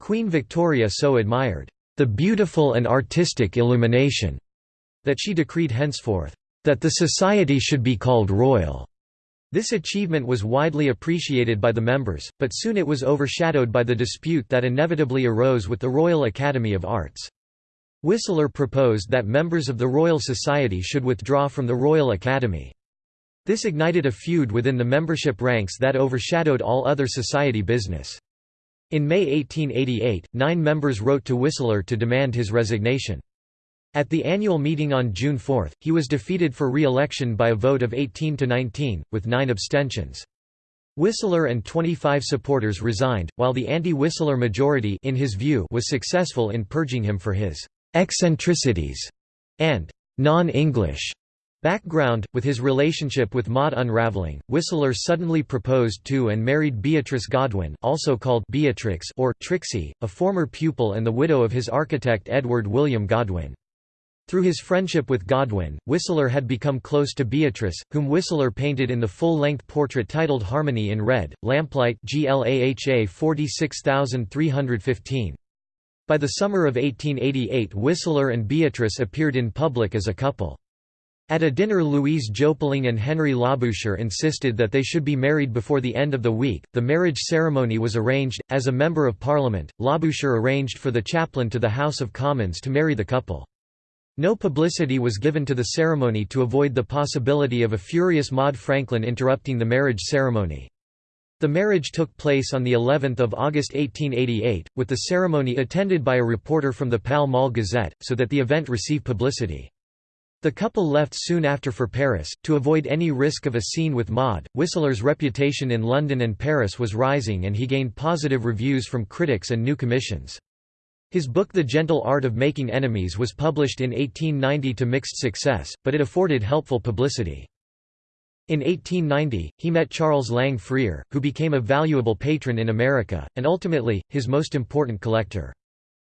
Queen Victoria so admired, "...the beautiful and artistic illumination," that she decreed henceforth, "...that the Society should be called Royal." This achievement was widely appreciated by the members, but soon it was overshadowed by the dispute that inevitably arose with the Royal Academy of Arts. Whistler proposed that members of the Royal Society should withdraw from the Royal Academy. This ignited a feud within the membership ranks that overshadowed all other society business. In May 1888, nine members wrote to Whistler to demand his resignation. At the annual meeting on June 4, he was defeated for re-election by a vote of 18 to 19, with nine abstentions. Whistler and 25 supporters resigned, while the anti-Whistler majority in his view was successful in purging him for his «eccentricities» and «non-English» background. With his relationship with Maud unraveling, Whistler suddenly proposed to and married Beatrice Godwin also called Beatrix or Trixie, a former pupil and the widow of his architect Edward William Godwin. Through his friendship with Godwin, Whistler had become close to Beatrice, whom Whistler painted in the full-length portrait titled Harmony in Red, Lamplight GLAHA 46315. By the summer of 1888 Whistler and Beatrice appeared in public as a couple. At a dinner Louise Jopling and Henry Labouchere insisted that they should be married before the end of the week. The marriage ceremony was arranged. As a Member of Parliament, Labouchere arranged for the chaplain to the House of Commons to marry the couple. No publicity was given to the ceremony to avoid the possibility of a furious Maude Franklin interrupting the marriage ceremony. The marriage took place on the 11th of August 1888, with the ceremony attended by a reporter from the Pall Mall Gazette, so that the event received publicity. The couple left soon after for Paris, to avoid any risk of a scene with Maude. Whistler's reputation in London and Paris was rising and he gained positive reviews from critics and new commissions. His book The Gentle Art of Making Enemies was published in 1890 to mixed success, but it afforded helpful publicity. In 1890, he met Charles Lang Freer, who became a valuable patron in America, and ultimately, his most important collector.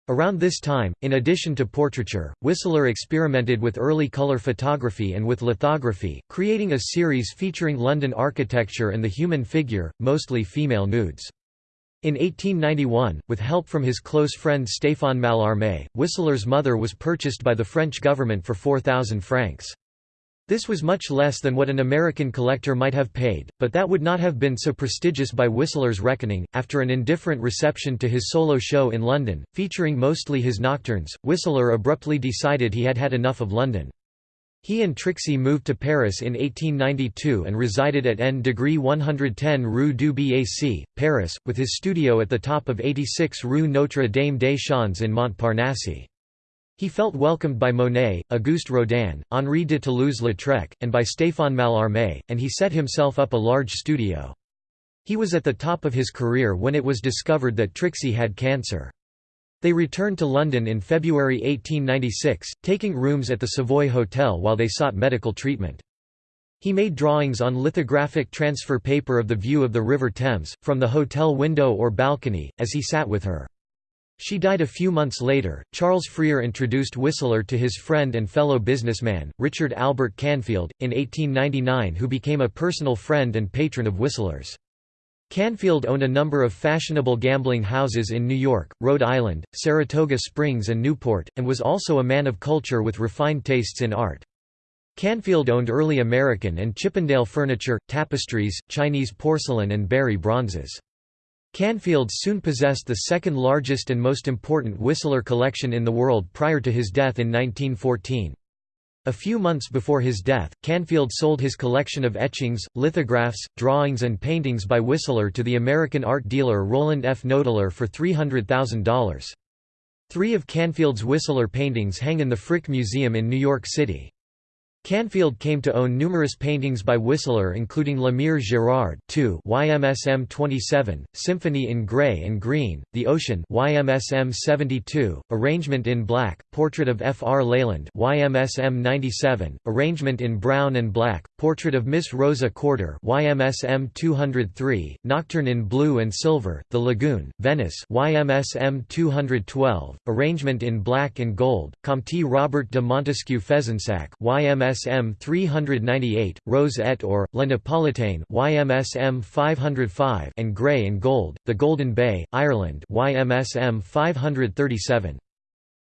Around this time, in addition to portraiture, Whistler experimented with early color photography and with lithography, creating a series featuring London architecture and the human figure, mostly female nudes. In 1891, with help from his close friend Stéphane Mallarmé, Whistler's mother was purchased by the French government for 4,000 francs. This was much less than what an American collector might have paid, but that would not have been so prestigious by Whistler's reckoning. After an indifferent reception to his solo show in London, featuring mostly his nocturnes, Whistler abruptly decided he had had enough of London. He and Trixie moved to Paris in 1892 and resided at N degree 110 Rue du Bac, Paris, with his studio at the top of 86 Rue Notre Dame des Champs in Montparnasse. He felt welcomed by Monet, Auguste Rodin, Henri de Toulouse-Lautrec, and by Stéphane Mallarmé, and he set himself up a large studio. He was at the top of his career when it was discovered that Trixie had cancer. They returned to London in February 1896, taking rooms at the Savoy Hotel while they sought medical treatment. He made drawings on lithographic transfer paper of the view of the River Thames, from the hotel window or balcony, as he sat with her. She died a few months later. Charles Freer introduced Whistler to his friend and fellow businessman, Richard Albert Canfield, in 1899, who became a personal friend and patron of Whistler's. Canfield owned a number of fashionable gambling houses in New York, Rhode Island, Saratoga Springs, and Newport, and was also a man of culture with refined tastes in art. Canfield owned early American and Chippendale furniture, tapestries, Chinese porcelain, and Barye bronzes. Canfield soon possessed the second largest and most important Whistler collection in the world prior to his death in 1914. A few months before his death, Canfield sold his collection of etchings, lithographs, drawings and paintings by Whistler to the American art dealer Roland F. Knoedler for $300,000. Three of Canfield's Whistler paintings hang in the Frick Museum in New York City. Canfield came to own numerous paintings by Whistler including La Mère Gérard 2 YMSM 27, Symphony in Grey and Green, The Ocean YMSM 72, Arrangement in Black, Portrait of F. R. Leyland YMSM 97, Arrangement in Brown and Black, Portrait of Miss Rosa Corder YMSM 203, Nocturne in Blue and Silver, The Lagoon, Venice YMSM 212, Arrangement in Black and Gold, Comte Robert de Montesquiou Fezensac YMSM 398, Rose et or, La Napolitaine YMSM 505 and Grey and Gold, The Golden Bay, Ireland YMSM 537.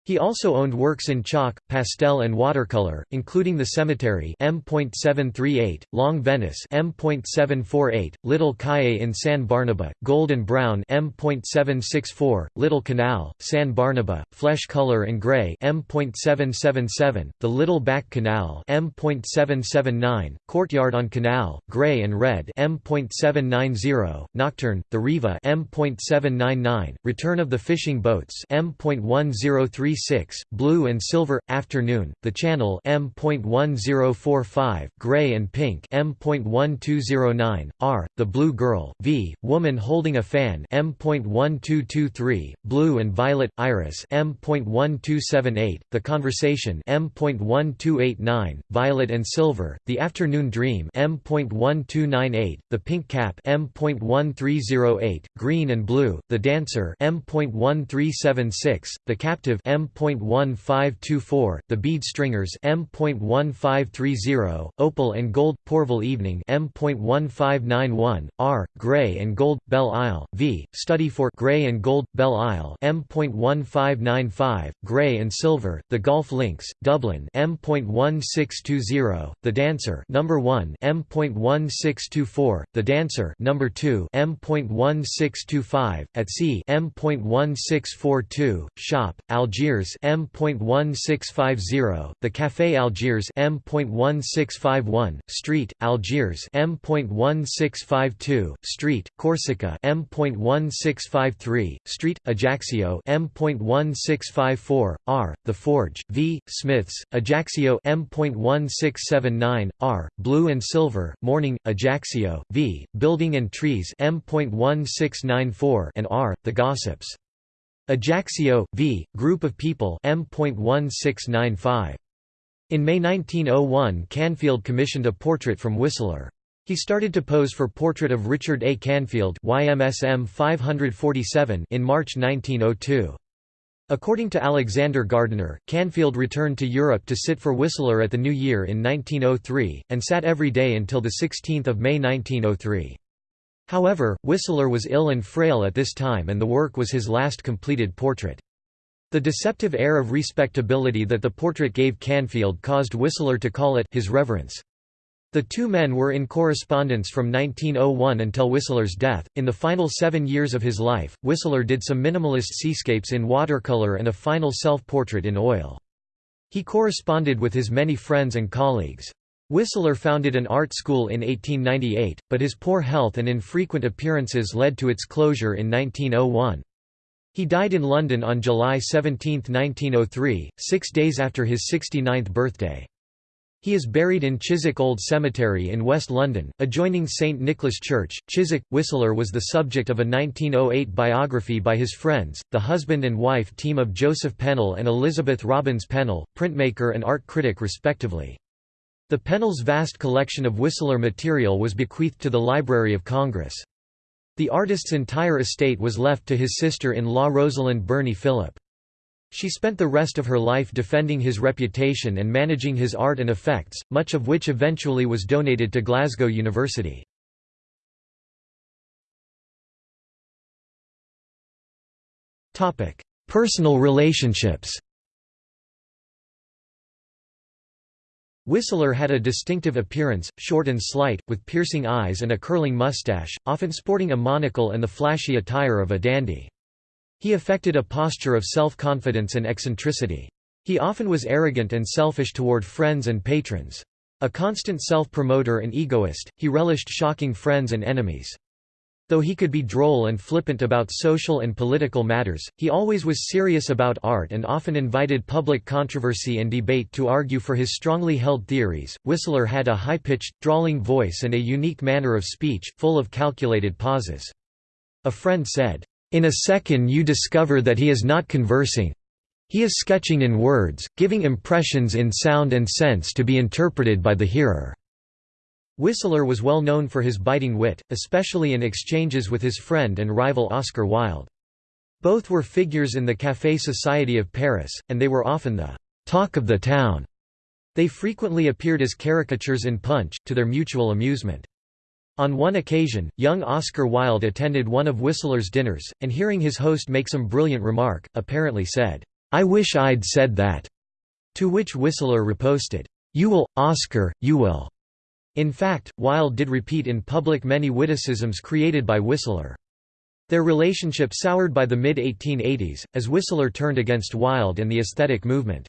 He also owned works in chalk, pastel and watercolor, including The Cemetery M.738, Long Venice M.748, Little Calle in San Barnaba, Gold and Brown M.764, Little Canal, San Barnaba, Flesh Color and Gray M.777, The Little Back Canal M.779, Courtyard on Canal, Gray and Red M.790, Nocturne, The Riva M.799, Return of the Fishing Boats M.103 blue and silver, afternoon, the channel M.1045, gray and pink M.1209, R, the blue girl, V, woman holding a fan M.1223, blue and violet, iris M.1278, the conversation M.1289, violet and silver, the afternoon dream M.1298, the pink cap M.1308, green and blue, the dancer M.1376, the captive M M.1524, The Bead Stringers M.1530, Opal and Gold, Pourville Evening M.1591, R. Grey and Gold, Belle Isle, V. Study for Grey and Gold, Belle Isle M.1595, Grey and Silver, The Golf Links, Dublin M.1620, The Dancer Number 1 M.1624, The Dancer Number 2 M.1625, At Sea M.1642, Shop, Algiers M.1650, The Café Algiers M.1651, Street, Algiers M.1652, Street, Corsica M.1653, Street, Ajaccio M.1654, R, The Forge, V, Smiths, Ajaccio M.1679, R, Blue and Silver, Morning, Ajaccio, V, Building and Trees M.1694 and R, The Gossips. Ajaccio, v. Group of People M.1695. In May 1901 Canfield commissioned a portrait from Whistler. He started to pose for portrait of Richard A. Canfield YMSM 547 in March 1902. According to Alexander Gardiner, Canfield returned to Europe to sit for Whistler at the New Year in 1903, and sat every day until 16 May 1903. However, Whistler was ill and frail at this time and the work was his last completed portrait. The deceptive air of respectability that the portrait gave Canfield caused Whistler to call it his reverence. The two men were in correspondence from 1901 until Whistler's death. In the final seven years of his life, Whistler did some minimalist seascapes in watercolor and a final self portrait in oil. He corresponded with his many friends and colleagues. Whistler founded an art school in 1898, but his poor health and infrequent appearances led to its closure in 1901. He died in London on July 17, 1903, six days after his 69th birthday. He is buried in Chiswick Old Cemetery in West London, adjoining St Nicholas Church. Chiswick Whistler was the subject of a 1908 biography by his friends, the husband and wife team of Joseph Pennell and Elizabeth Robins Pennell, printmaker and art critic respectively. The Pennells' vast collection of Whistler material was bequeathed to the Library of Congress. The artist's entire estate was left to his sister-in-law Rosalind Birnie Philip. She spent the rest of her life defending his reputation and managing his art and effects, much of which eventually was donated to Glasgow University. Personal relationships Whistler had a distinctive appearance, short and slight, with piercing eyes and a curling mustache, often sporting a monocle and the flashy attire of a dandy. He affected a posture of self-confidence and eccentricity. He often was arrogant and selfish toward friends and patrons. A constant self-promoter and egoist, he relished shocking friends and enemies. Though he could be droll and flippant about social and political matters, he always was serious about art and often invited public controversy and debate to argue for his strongly held theories. Whistler had a high pitched, drawling voice and a unique manner of speech, full of calculated pauses. A friend said, In a second you discover that he is not conversing. He is sketching in words, giving impressions in sound and sense to be interpreted by the hearer. Whistler was well known for his biting wit, especially in exchanges with his friend and rival Oscar Wilde. Both were figures in the Café Society of Paris, and they were often the «talk of the town». They frequently appeared as caricatures in Punch, to their mutual amusement. On one occasion, young Oscar Wilde attended one of Whistler's dinners, and hearing his host make some brilliant remark, apparently said, "'I wish I'd said that'", to which Whistler riposted, "'You will, Oscar, you will'". In fact, Wilde did repeat in public many witticisms created by Whistler. Their relationship soured by the mid-1880s, as Whistler turned against Wilde and the aesthetic movement.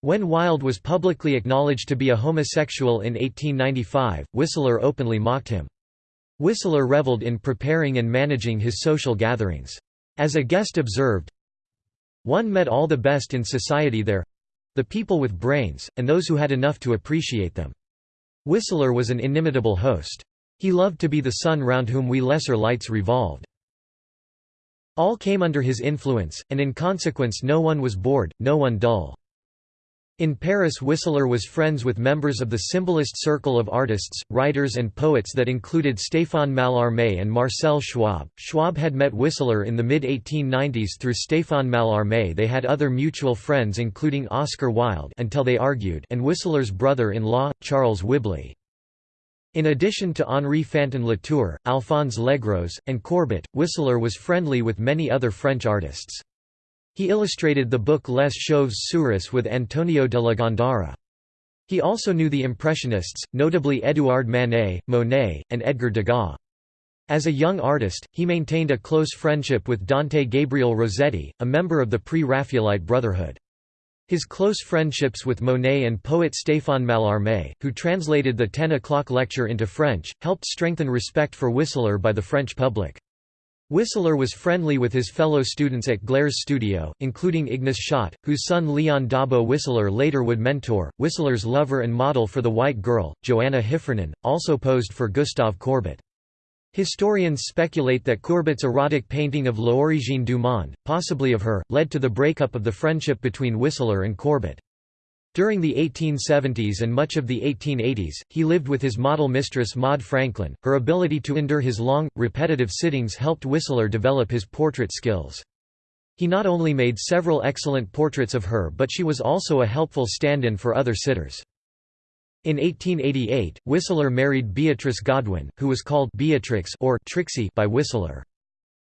When Wilde was publicly acknowledged to be a homosexual in 1895, Whistler openly mocked him. Whistler reveled in preparing and managing his social gatherings. As a guest observed, One met all the best in society there—the people with brains, and those who had enough to appreciate them. Whistler was an inimitable host. He loved to be the sun round whom we lesser lights revolved. All came under his influence, and in consequence no one was bored, no one dull. In Paris Whistler was friends with members of the symbolist circle of artists, writers and poets that included Stéphane Mallarmé and Marcel Schwob. Schwob had met Whistler in the mid-1890s through Stéphane Mallarmé they had other mutual friends including Oscar Wilde until they argued and Whistler's brother-in-law, Charles Whibley. In addition to Henri Fantin Latour, Alphonse Legros, and Courbet, Whistler was friendly with many other French artists. He illustrated the book Les Chauves Souris with Antonio de la Gándara. He also knew the Impressionists, notably Édouard Manet, Monet, and Edgar Degas. As a young artist, he maintained a close friendship with Dante Gabriel Rossetti, a member of the Pre-Raphaelite Brotherhood. His close friendships with Monet and poet Stéphane Mallarmé, who translated the Ten O'Clock Lecture into French, helped strengthen respect for Whistler by the French public. Whistler was friendly with his fellow students at Gleyre's studio, including Ignace Schott, whose son Leon Dabo Whistler later would mentor. Whistler's lover and model for The White Girl, Joanna Heffernan, also posed for Gustave Courbet. Historians speculate that Courbet's erotic painting of L'Origine du Monde, possibly of her, led to the breakup of the friendship between Whistler and Courbet. During the 1870s and much of the 1880s, he lived with his model mistress Maud Franklin. Her ability to endure his long, repetitive sittings helped Whistler develop his portrait skills. He not only made several excellent portraits of her but she was also a helpful stand-in for other sitters. In 1888, Whistler married Beatrice Godwin, who was called Beatrix or Trixie by Whistler.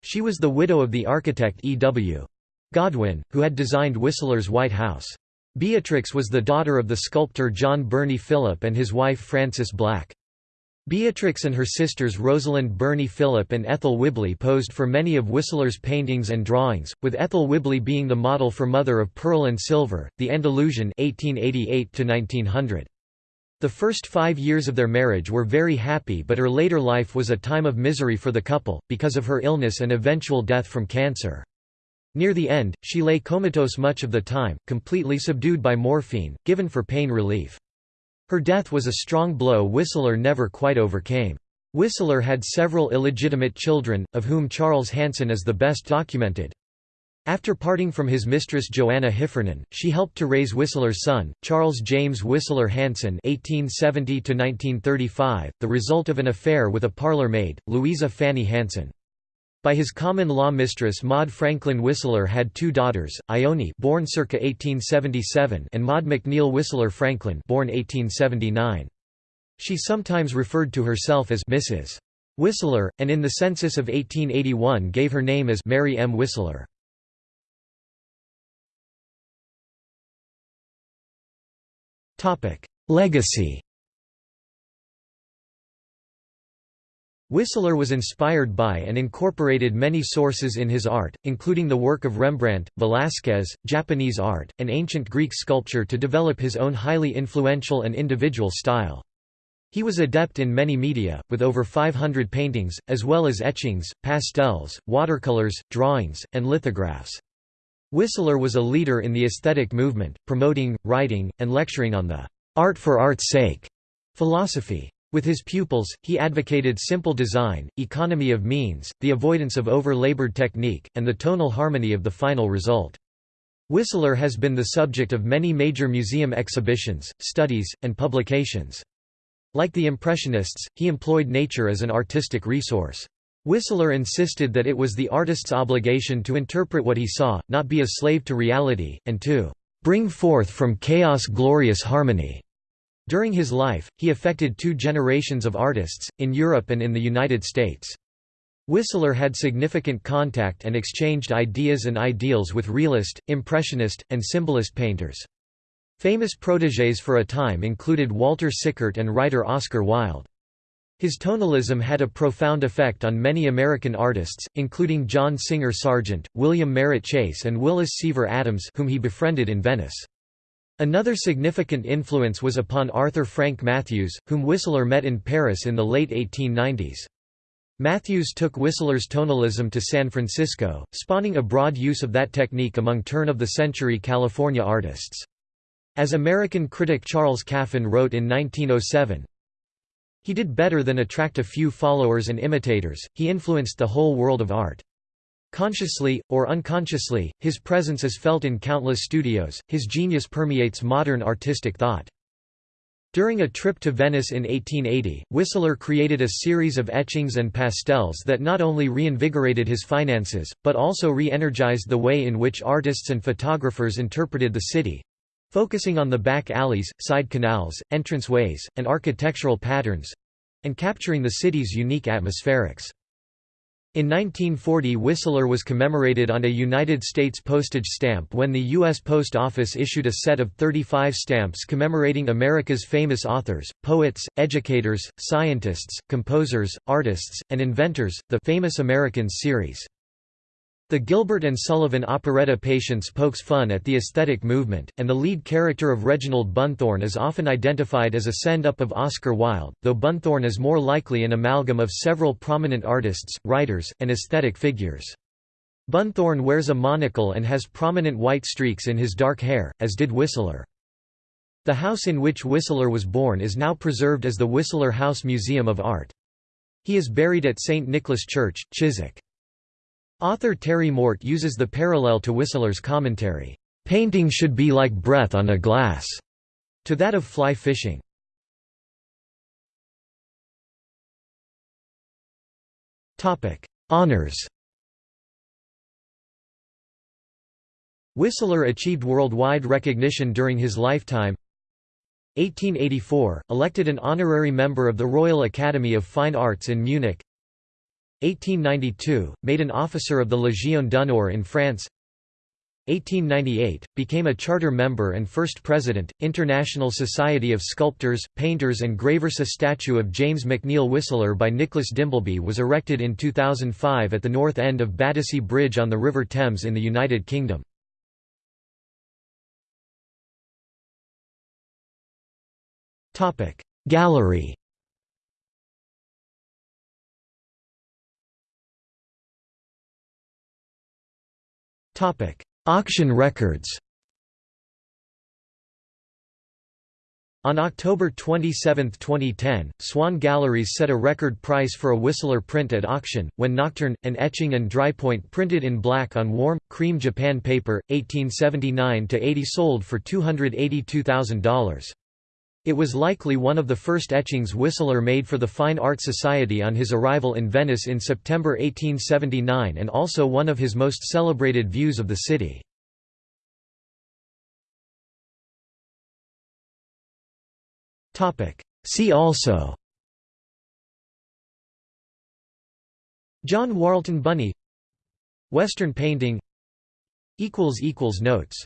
She was the widow of the architect E. W. Godwin, who had designed Whistler's White House. Beatrix was the daughter of the sculptor John Birnie Philip and his wife Frances Black. Beatrix and her sisters Rosalind Birnie Philip and Ethel Whibley posed for many of Whistler's paintings and drawings, with Ethel Whibley being the model for Mother of Pearl and Silver, The Andalusian 1888 -1900. The first five years of their marriage were very happy but her later life was a time of misery for the couple, because of her illness and eventual death from cancer. Near the end, she lay comatose much of the time, completely subdued by morphine, given for pain relief. Her death was a strong blow Whistler never quite overcame. Whistler had several illegitimate children, of whom Charles Hanson is the best documented. After parting from his mistress Joanna Heffernan, she helped to raise Whistler's son, Charles James Whistler Hanson (1870–1935), the result of an affair with a parlour maid, Louisa Fanny Hanson. By his common-law mistress Maud Franklin Whistler had two daughters, Ione born circa 1877 and Maud McNeill Whistler Franklin born 1879. She sometimes referred to herself as Mrs. Whistler, and in the census of 1881 gave her name as Mary M. Whistler. Legacy Whistler was inspired by and incorporated many sources in his art, including the work of Rembrandt, Velázquez, Japanese art, and ancient Greek sculpture to develop his own highly influential and individual style. He was adept in many media, with over 500 paintings, as well as etchings, pastels, watercolors, drawings, and lithographs. Whistler was a leader in the aesthetic movement, promoting, writing, and lecturing on the art for art's sake philosophy. With his pupils, he advocated simple design, economy of means, the avoidance of over-labored technique, and the tonal harmony of the final result. Whistler has been the subject of many major museum exhibitions, studies, and publications. Like the Impressionists, he employed nature as an artistic resource. Whistler insisted that it was the artist's obligation to interpret what he saw, not be a slave to reality, and to bring forth from chaos glorious harmony. During his life, he affected two generations of artists, in Europe and in the United States. Whistler had significant contact and exchanged ideas and ideals with realist, impressionist, and symbolist painters. Famous protégés for a time included Walter Sickert and writer Oscar Wilde. His tonalism had a profound effect on many American artists, including John Singer Sargent, William Merritt Chase and Willis Seaver Adams whom he befriended in Venice. Another significant influence was upon Arthur Frank Mathews, whom Whistler met in Paris in the late 1890s. Matthews took Whistler's tonalism to San Francisco, spawning a broad use of that technique among turn-of-the-century California artists. As American critic Charles Caffin wrote in 1907, He did better than attract a few followers and imitators, he influenced the whole world of art. Consciously, or unconsciously, his presence is felt in countless studios, his genius permeates modern artistic thought. During a trip to Venice in 1880, Whistler created a series of etchings and pastels that not only reinvigorated his finances, but also re-energized the way in which artists and photographers interpreted the city—focusing on the back alleys, side canals, entranceways, and architectural patterns—and capturing the city's unique atmospherics. In 1940 Whistler was commemorated on a United States postage stamp when the U.S. Post Office issued a set of 35 stamps commemorating America's famous authors, poets, educators, scientists, composers, artists, and inventors, the Famous Americans series. The Gilbert and Sullivan operetta Patience pokes fun at the aesthetic movement, and the lead character of Reginald Bunthorne is often identified as a send-up of Oscar Wilde, though Bunthorne is more likely an amalgam of several prominent artists, writers, and aesthetic figures. Bunthorne wears a monocle and has prominent white streaks in his dark hair, as did Whistler. The house in which Whistler was born is now preserved as the Whistler House Museum of Art. He is buried at St. Nicholas Church, Chiswick. Author Terry Mort uses the parallel to Whistler's commentary, "...painting should be like breath on a glass", to that of fly fishing. Honours Whistler achieved worldwide recognition during his lifetime. 1884, elected an honorary member of the Royal Academy of Fine Arts in Munich 1892, made an officer of the Légion d'honneur in France. 1898, became a charter member and first president, International Society of Sculptors, Painters and Gravers. A statue of James McNeill Whistler by Nicholas Dimbleby was erected in 2005 at the north end of Battersea Bridge on the River Thames in the United Kingdom. Gallery Topic: Auction records. On October 27, 2010, Swann Galleries set a record price for a Whistler print at auction, when Nocturne, an etching and drypoint printed in black on warm, cream Japan paper, 1879–80 sold for $282,000. It was likely one of the first etchings Whistler made for the Fine Art Society on his arrival in Venice in September 1879 and also one of his most celebrated views of the city. See also John Wharlton Bunny Western painting Notes